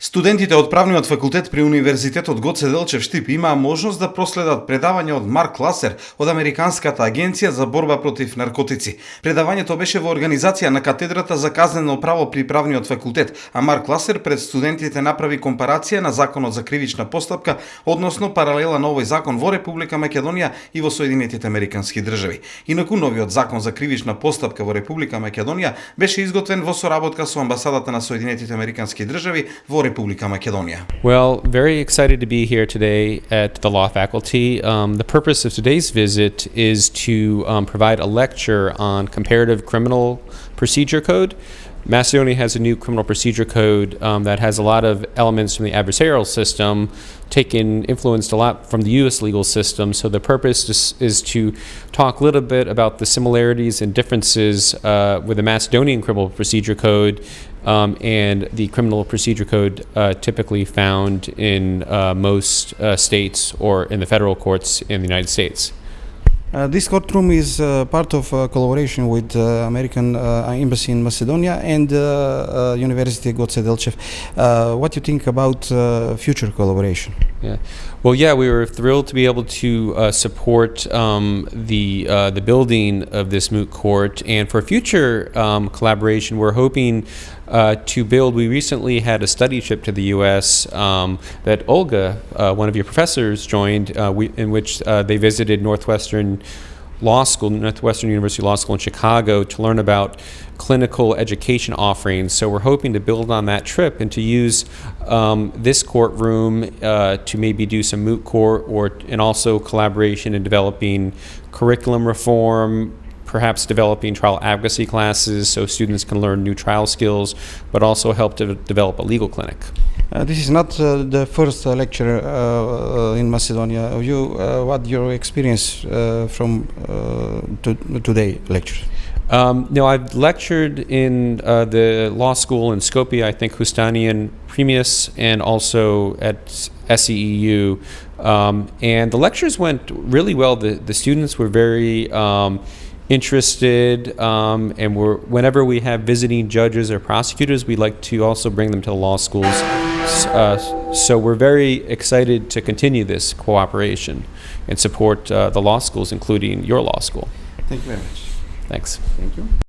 Студентите од правниот факултет при Универзитетот Гоце Делчев Штип имаа можност да проследат предавање од Марк Ласер од Американската агенција за борба против наркотици. Предавањето беше во организација на катедрата за казнено право при правниот факултет, а Марк Ласер пред студентите направи компарација на законот за кривична постапка, односно паралела на овој закон во Република Македонија и во Соединетите Американски држави. Инаку новиот закон за кривична постапка во Република Македонија беше изготвен во соработка со амбасадата на Соединетите Американски држави во Well, very excited to be here today at the law faculty. Um, the purpose of today's visit is to um, provide a lecture on comparative criminal procedure code. Macedonia has a new criminal procedure code um, that has a lot of elements from the adversarial system, taken influenced a lot from the U.S. legal system. So the purpose is, is to talk a little bit about the similarities and differences uh, with the Macedonian criminal procedure code um, and the criminal procedure code uh, typically found in uh, most uh, states or in the federal courts in the United States. Uh, this courtroom is uh, part of collaboration with American Embassy in Macedonia and University Goce Delchev. Uh, what do you think about future collaboration? Yeah. Well, yeah, we were thrilled to be able to uh, support um, the uh, the building of this moot court, and for future um, collaboration, we're hoping uh, to build. We recently had a study trip to the U.S. Um, that Olga, uh, one of your professors, joined, uh, we, in which uh, they visited Northwestern Law School, Northwestern University Law School in Chicago, to learn about clinical education offerings. So we're hoping to build on that trip and to use um, this courtroom uh, to maybe do some moot court or and also collaboration in developing curriculum reform, perhaps developing trial advocacy classes so students can learn new trial skills, but also help to develop a legal clinic. Uh, this is not uh, the first uh, lecture uh, uh, in Macedonia. You, what your experience from to, today lecture? Um, no, I've lectured in the law school in Skopje, I think Hustani and Premius, and also at SEEU. Um, and the lectures went really well. The, the students were very um, interested, um, and we're, whenever we have visiting judges or prosecutors, we like to also bring them to the law schools. Uh, so we're very excited to continue this cooperation and support uh, the law schools, including your law school. Thank you very much. Thanks. Thank you.